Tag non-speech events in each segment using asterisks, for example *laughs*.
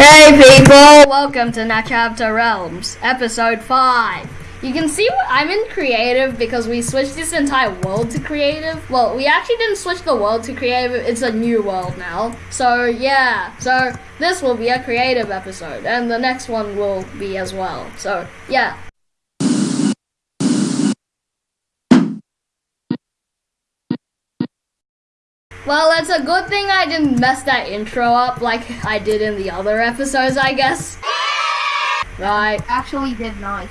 Hey people! Welcome to Nachapter Realms, episode 5. You can see I'm in creative because we switched this entire world to creative. Well, we actually didn't switch the world to creative, it's a new world now. So, yeah. So, this will be a creative episode, and the next one will be as well. So, yeah. Well, it's a good thing I didn't mess that intro up like I did in the other episodes, I guess. Right. Actually did nice.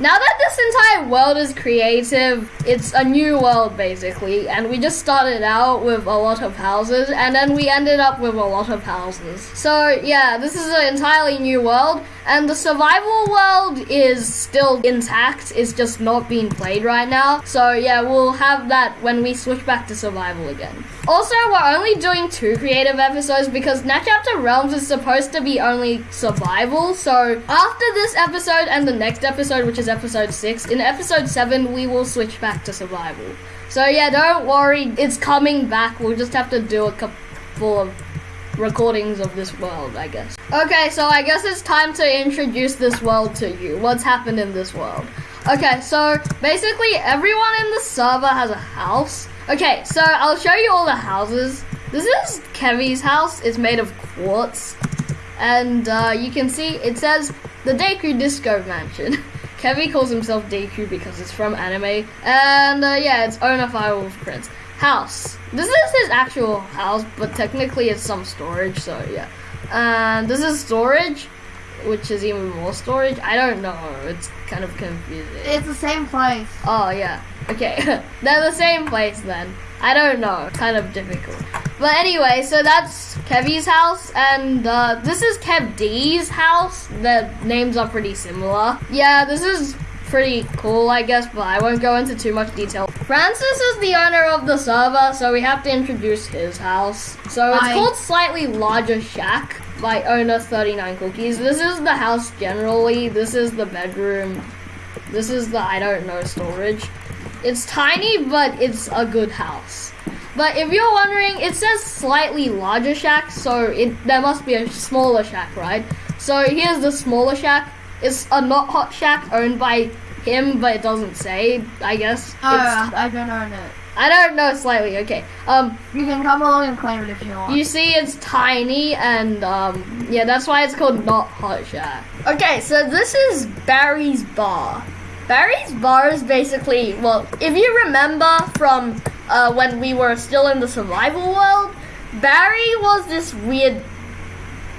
Now that this entire world is creative, it's a new world basically, and we just started out with a lot of houses, and then we ended up with a lot of houses. So yeah, this is an entirely new world, and the survival world is still intact, it's just not being played right now. So yeah, we'll have that when we switch back to survival again. Also, we're only doing two creative episodes because Nachapter Realms is supposed to be only survival, so after this episode and the next episode, which is episode 6. In episode 7, we will switch back to survival. So yeah, don't worry, it's coming back. We'll just have to do a couple of recordings of this world, I guess. Okay, so I guess it's time to introduce this world to you. What's happened in this world? Okay, so basically everyone in the server has a house. Okay, so I'll show you all the houses. This is Kevy's house. It's made of quartz. And uh, you can see it says the Deku Disco Mansion. *laughs* Kevy calls himself Deku because it's from anime. And uh, yeah, it's Owner Firewolf Prince. House. This is his actual house, but technically it's some storage, so yeah. And this is storage, which is even more storage. I don't know. It's kind of confusing. It's the same place. Oh, yeah. Okay. *laughs* They're the same place then. I don't know. Kind of difficult. But anyway, so that's Kevy's house, and uh, this is Kev D's house. The names are pretty similar. Yeah, this is pretty cool, I guess, but I won't go into too much detail. Francis is the owner of the server, so we have to introduce his house. So it's Hi. called Slightly Larger Shack by owner 39 Cookies. This is the house generally. This is the bedroom. This is the, I don't know, storage. It's tiny, but it's a good house. But if you're wondering, it says slightly larger shack, so it there must be a smaller shack, right? So here's the smaller shack. It's a not hot shack owned by him, but it doesn't say. I guess. Oh, It's- I don't own it. I don't know slightly. Okay. Um, You can come along and claim it if you want. you see, it's tiny, and um, yeah, that's why it's called Not Hot Shack. Okay, so this is Barry's bar. Barry's bar is basically well, if you remember from uh, when we were still in the survival world, Barry was this weird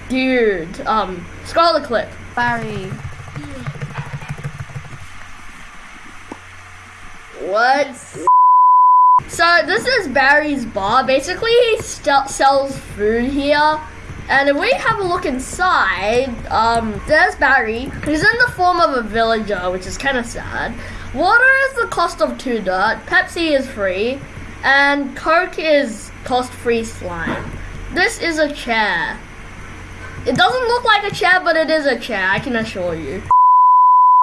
dude. Um, the clip. Barry. What? So this is Barry's bar. Basically, he sells food here. And if we have a look inside, um, there's Barry. He's in the form of a villager, which is kind of sad. Water is the cost of two dirt. Pepsi is free, and Coke is cost-free slime. This is a chair. It doesn't look like a chair, but it is a chair. I can assure you.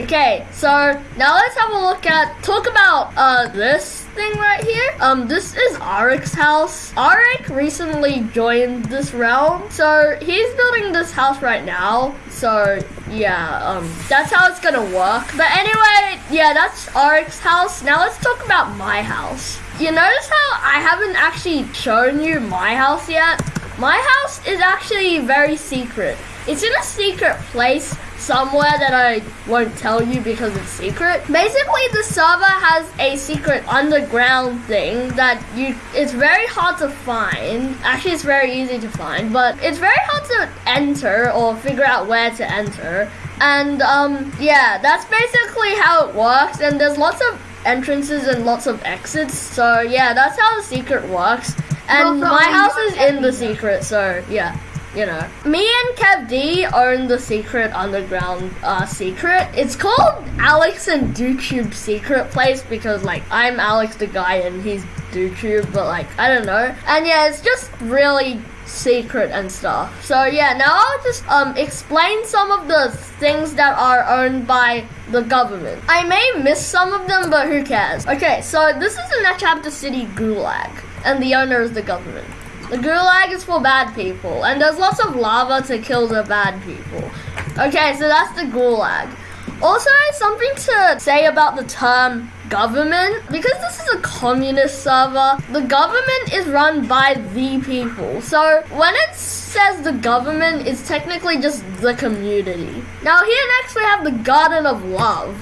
Okay, so now let's have a look at talk about uh this thing right here. Um, this is Arik's house. Arik recently joined this realm, so he's building this house right now. So yeah, um, that's how it's gonna work. But anyway, yeah, that's Arik's house. Now let's talk about my house. You notice how I haven't actually shown you my house yet? My house is actually very secret. It's in a secret place somewhere that I won't tell you because it's secret. Basically, the server has a secret underground thing that you it's very hard to find. Actually, it's very easy to find, but it's very hard to enter or figure out where to enter. And um yeah, that's basically how it works and there's lots of entrances and lots of exits. So yeah, that's how the secret works. And my house is in the secret, so yeah you know. Me and Kev D own the secret underground uh, secret. It's called Alex and DoTube Secret Place because like I'm Alex the guy and he's DoTube, but like I don't know. And yeah, it's just really secret and stuff. So yeah, now I'll just um explain some of the things that are owned by the government. I may miss some of them, but who cares? Okay, so this is the Nachapta City Gulag, and the owner is the government. The gulag is for bad people, and there's lots of lava to kill the bad people. Okay, so that's the gulag. Also, something to say about the term government. Because this is a communist server the government is run by the people. So when it says the government it's technically just the community. Now here next we have the garden of love.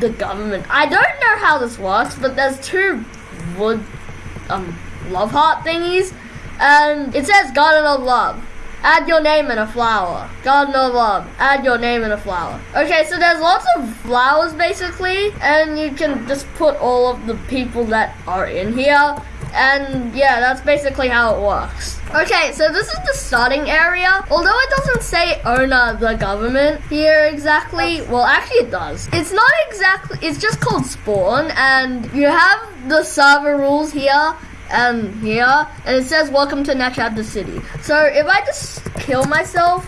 The government. I don't know how this works but there's two wood um love heart thingies and it says garden of love Add your name in a flower. Garden of Love. Add your name in a flower. Okay, so there's lots of flowers basically, and you can just put all of the people that are in here. And yeah, that's basically how it works. Okay, so this is the starting area. Although it doesn't say owner the government here exactly. Well, actually it does. It's not exactly, it's just called spawn. And you have the server rules here and here, and it says welcome to Nachabda City. So if I just kill myself,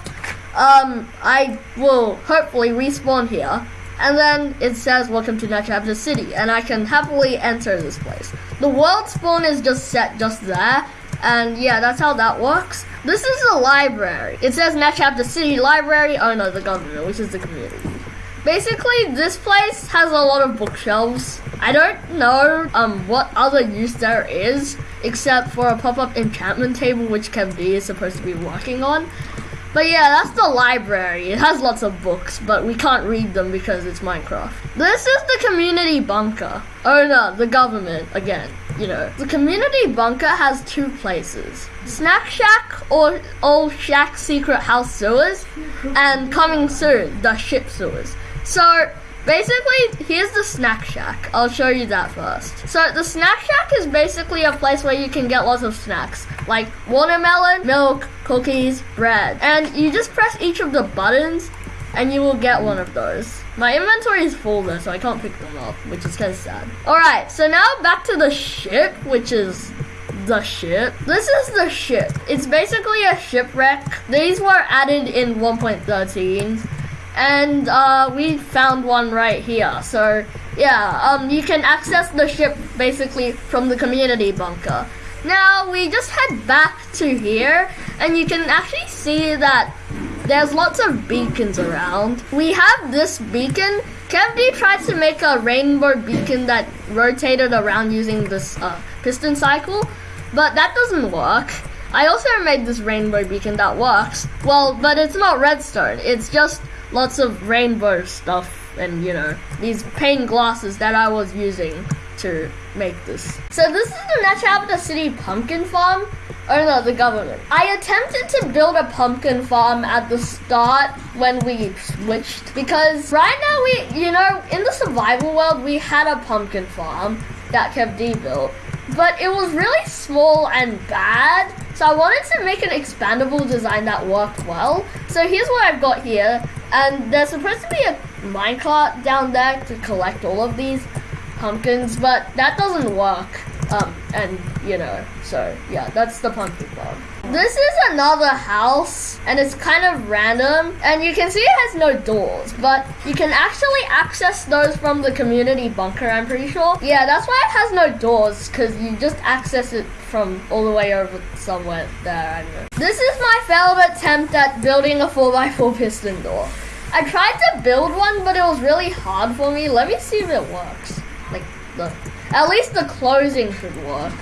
um, I will hopefully respawn here. And then it says welcome to Nachabda City, and I can happily enter this place. The world spawn is just set just there, and yeah, that's how that works. This is the library. It says Nachabda City Library, oh no, the government, which is the community. Basically, this place has a lot of bookshelves. I don't know um, what other use there is, except for a pop-up enchantment table, which KevD is supposed to be working on. But yeah, that's the library. It has lots of books, but we can't read them because it's Minecraft. This is the community bunker. Oh no, the government, again, you know. The community bunker has two places. Snack Shack or Old Shack Secret House Sewers, and coming soon, the ship sewers. So basically, here's the snack shack. I'll show you that first. So the snack shack is basically a place where you can get lots of snacks, like watermelon, milk, cookies, bread. And you just press each of the buttons and you will get one of those. My inventory is full though, so I can't pick them up, which is kind of sad. Alright, so now back to the ship, which is the ship. This is the ship. It's basically a shipwreck. These were added in 1.13 and uh, we found one right here. So yeah, um, you can access the ship basically from the community bunker. Now we just head back to here, and you can actually see that there's lots of beacons around. We have this beacon. KevD tried to make a rainbow beacon that rotated around using this uh, piston cycle, but that doesn't work. I also made this rainbow beacon that works. Well, but it's not redstone. It's just lots of rainbow stuff and you know these pane glasses that I was using to make this. So this is the Nachabda City pumpkin farm. Oh no, the government. I attempted to build a pumpkin farm at the start when we switched because right now we, you know, in the survival world we had a pumpkin farm that KevD built, but it was really small and bad. So I wanted to make an expandable design that worked well. So here's what I've got here. And there's supposed to be a minecart down there to collect all of these pumpkins, but that doesn't work. Um, and you know, so yeah, that's the pumpkin farm. This is another house, and it's kind of random, and you can see it has no doors, but you can actually access those from the community bunker, I'm pretty sure. Yeah, that's why it has no doors, because you just access it from all the way over somewhere there. This is my failed attempt at building a 4x4 piston door. I tried to build one, but it was really hard for me. Let me see if it works. Like, the, at least the closing should work.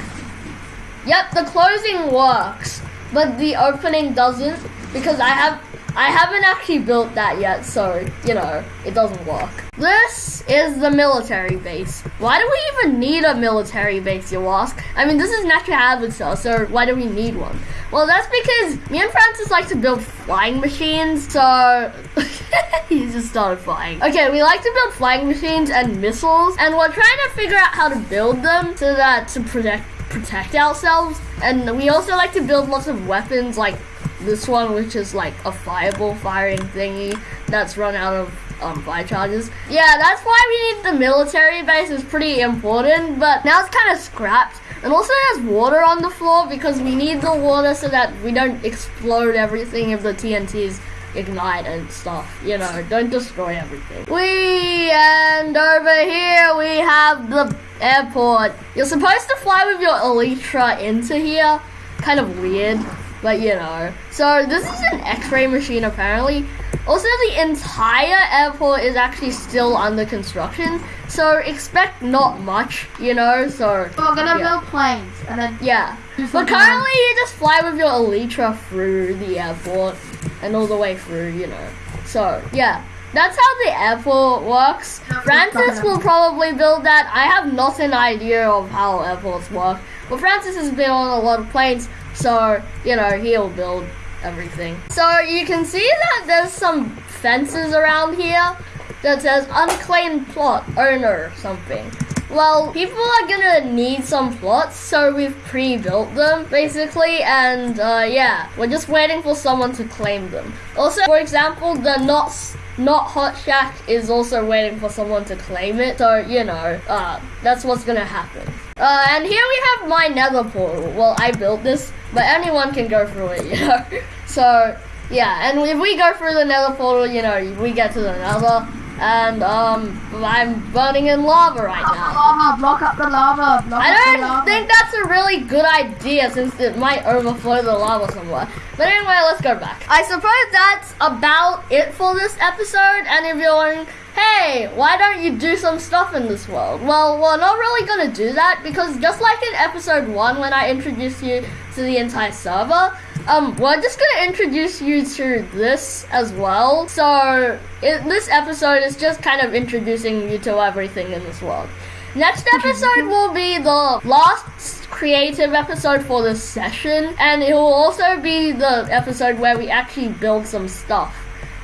Yep, the closing works, but the opening doesn't because I have I haven't actually built that yet, so, you know, it doesn't work. This is the military base. Why do we even need a military base, you ask? I mean, this is natural habitat, so why do we need one? Well, that's because me and Francis like to build flying machines, so *laughs* he just started flying. Okay, we like to build flying machines and missiles, and we're trying to figure out how to build them so that to protect protect ourselves. And we also like to build lots of weapons like this one, which is like a fireball firing thingy that's run out of um, fire charges. Yeah, that's why we need the military base. It's pretty important, but now it's kind of scrapped. And also there's water on the floor because we need the water so that we don't explode everything if the TNTs ignite and stuff. You know, don't destroy everything. We and over here we have the airport. You're supposed to fly with your Elytra into here, kind of weird, but you know. So this is an X-ray machine apparently. Also, the entire airport is actually still under construction, so expect not much, you know. So We're gonna Yeah. build planes and then yeah, but currently you just fly with your Elytra through the airport and all the way through, you know. So yeah, that's how the airport works. Francis will probably build that. I have not an idea of how airports work. But Francis has been on a lot of planes, so you know he'll build everything. So you can see that there's some fences around here that says unclaimed plot owner or something. Well, people are gonna need some plots, so we've pre-built them basically, and uh, yeah, we're just waiting for someone to claim them. Also, for example, the not not hot shack is also waiting for someone to claim it, so you know, uh, that's what's gonna happen. Uh, and here we have my nether portal. Well, I built this, but anyone can go through it, *laughs* you know. So yeah, and if we go through the nether portal, you know, we get to the nether, and um, I'm burning in lava right now. lava, block up the lava, block I up the don't think that's a really good idea since it might overflow the lava somewhere. But anyway, let's go back. I suppose that's about it for this episode. And if you're wondering, hey, why don't you do some stuff in this world? Well, we're not really gonna do that because just like in episode one when I introduced you to the entire server, um, we're just gonna introduce you to this as well. So it, this episode is just kind of introducing you to everything in this world. Next episode will be the last creative episode for this session, and it will also be the episode where we actually build some stuff.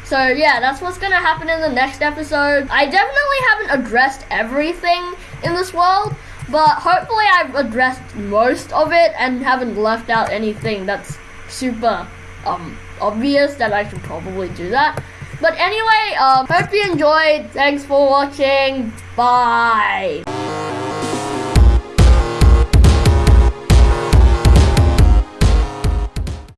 So yeah, that's what's gonna happen in the next episode. I definitely haven't addressed everything in this world, but hopefully I've addressed most of it and haven't left out anything that's super um obvious that I should probably do that. But anyway, um, hope you enjoyed. Thanks for watching. Bye.